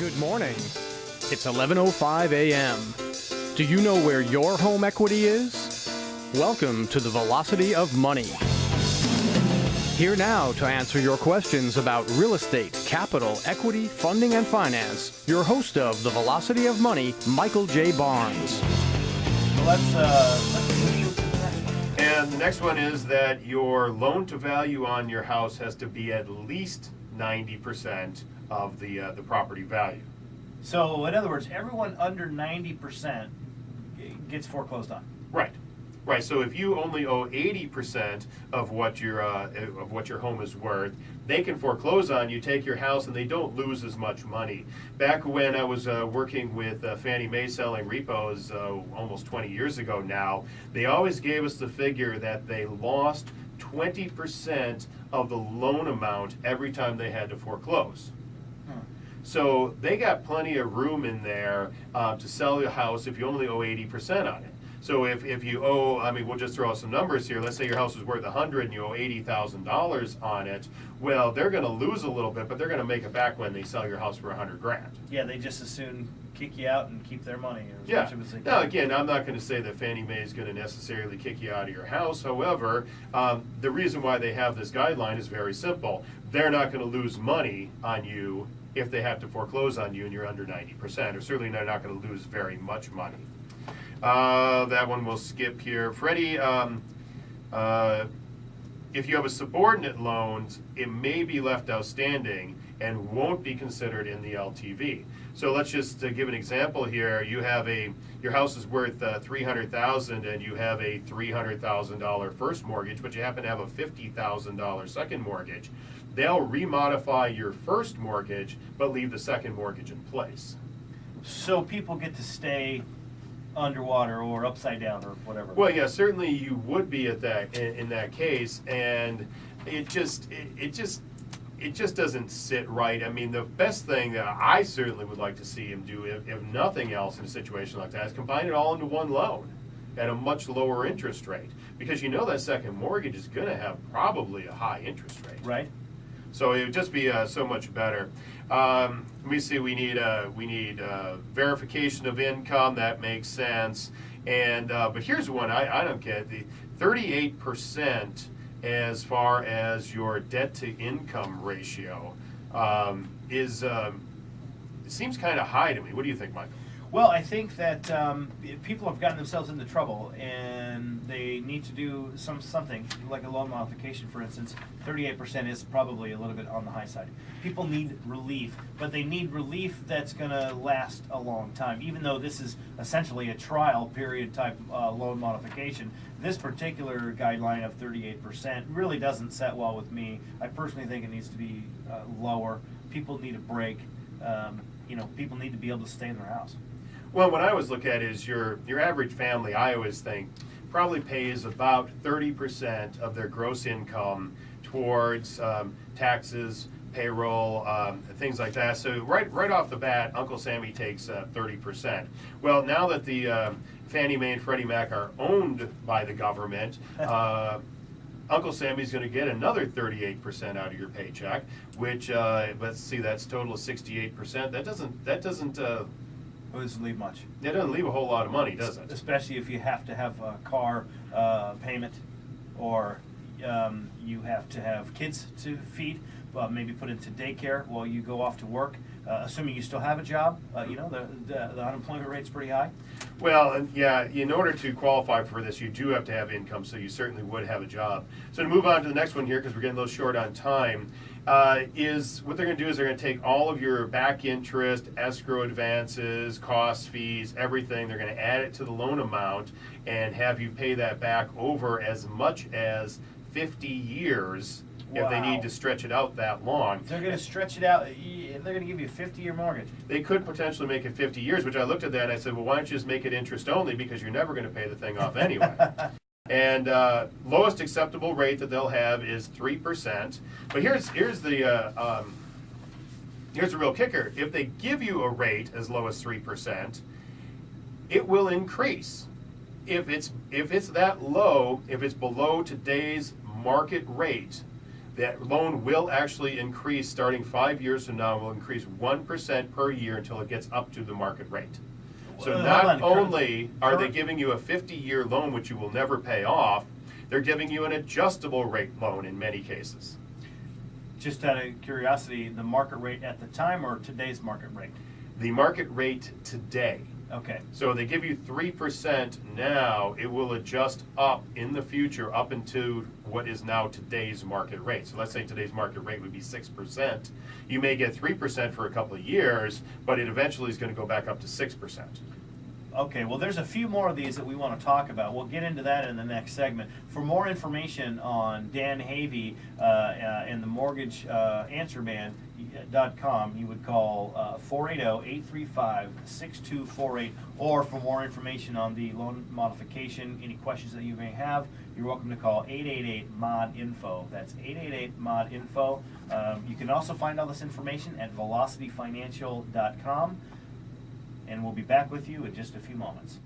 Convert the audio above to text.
Good morning. It's 11:05 a.m. Do you know where your home equity is? Welcome to the Velocity of Money. Here now to answer your questions about real estate, capital, equity, funding, and finance, your host of the Velocity of Money, Michael J. Barnes. Let's, uh, let's one. And the next one is that your loan to value on your house has to be at least 90% of the, uh, the property value. So, in other words, everyone under 90% gets foreclosed on. Right. Right. So if you only owe 80% of what your uh, of what your home is worth, they can foreclose on you, take your house, and they don't lose as much money. Back when I was uh, working with uh, Fannie Mae selling repos uh, almost 20 years ago now, they always gave us the figure that they lost 20% of the loan amount every time they had to foreclose. So they got plenty of room in there uh, to sell your house if you only owe 80% on it. So if, if you owe, I mean, we'll just throw out some numbers here. Let's say your house is worth 100 and you owe $80,000 on it. Well, they're going to lose a little bit, but they're going to make it back when they sell your house for 100 grand. Yeah, they just as soon kick you out and keep their money. Yeah. much as they Now, again, I'm not going to say that Fannie Mae is going to necessarily kick you out of your house. However, um, the reason why they have this guideline is very simple. They're not going to lose money on you if they have to foreclose on you and you're under 90%, or certainly they're not going to lose very much money. Uh, that one we'll skip here. Freddie, um, uh, if you have a subordinate loan, it may be left outstanding and won't be considered in the LTV. So let's just uh, give an example here. You have a your house is worth uh, three hundred thousand, and you have a three hundred thousand dollar first mortgage, but you happen to have a fifty thousand dollar second mortgage. They'll remodify your first mortgage, but leave the second mortgage in place. So people get to stay underwater or upside down or whatever. Well, yeah, certainly you would be at that in, in that case, and it just it, it just it just doesn't sit right. I mean, the best thing that I certainly would like to see him do, if, if nothing else, in a situation like that, is combine it all into one loan at a much lower interest rate, because you know that second mortgage is going to have probably a high interest rate. right? So it would just be uh, so much better. Um, let me see. We need uh, we need uh, verification of income. That makes sense. And uh, but here's one I, I don't get the 38 percent as far as your debt to income ratio um, is um, seems kind of high to me. What do you think, Michael? Well, I think that um, people have gotten themselves into trouble and they need to do some something like a loan modification, for instance. Thirty-eight percent is probably a little bit on the high side. People need relief, but they need relief that's going to last a long time. Even though this is essentially a trial period type uh, loan modification, this particular guideline of thirty-eight percent really doesn't set well with me. I personally think it needs to be uh, lower. People need a break. Um, you know, people need to be able to stay in their house. Well, what I always look at is your your average family. I always think probably pays about thirty percent of their gross income towards um, taxes, payroll, um, things like that. So right right off the bat, Uncle Sammy takes uh, thirty percent. Well, now that the um, Fannie Mae and Freddie Mac are owned by the government. Uh, Uncle Sammy's going to get another 38% out of your paycheck, which uh, let's see, that's total of 68%. That doesn't that doesn't uh, It doesn't leave much. It doesn't leave a whole lot of money, does it? Especially if you have to have a car uh, payment or um, you have to have kids to feed, uh, maybe put into daycare while you go off to work. Uh, assuming you still have a job, uh, you know, the, the, the unemployment rate's pretty high. Well, yeah, in order to qualify for this, you do have to have income, so you certainly would have a job. So to move on to the next one here, because we're getting a little short on time, uh, is what they're going to do is they're going to take all of your back interest, escrow advances, costs, fees, everything. They're going to add it to the loan amount and have you pay that back over as much as 50 years if they need to stretch it out that long. They're going to stretch it out. They're going to give you a 50 year mortgage. They could potentially make it 50 years, which I looked at that and I said, well, why don't you just make it interest only because you're never going to pay the thing off anyway. and uh, lowest acceptable rate that they'll have is 3%. But here's, here's the, uh, um, here's the real kicker. If they give you a rate as low as 3%, it will increase. If it's, if it's that low, if it's below today's market rate, That loan will actually increase, starting five years from now, will increase one percent per year until it gets up to the market rate. So Well, not hold on, only are they current- giving you a fifty-year loan, which you will never pay off, they're giving you an adjustable rate loan in many cases. Just out of curiosity, the market rate at the time or today's market rate? The market rate today. Okay, So they give you three percent now, it will adjust up in the future, up into what is now today's market rate. So let's say today's market rate would be six percent. You may get three percent for a couple of years, but it eventually is gonna go back up to six percent. Okay, well, there's a few more of these that we want to talk about. We'll get into that in the next segment. For more information on Dan Havey uh, uh, and the Mortgage uh, Answer Man, dot com, you would call uh, 480-835-6248 or for more information on the loan modification, any questions that you may have, you're welcome to call 888-MOD-INFO. That's 888-MOD-INFO. Um, you can also find all this information at velocityfinancial.com and we'll be back with you in just a few moments.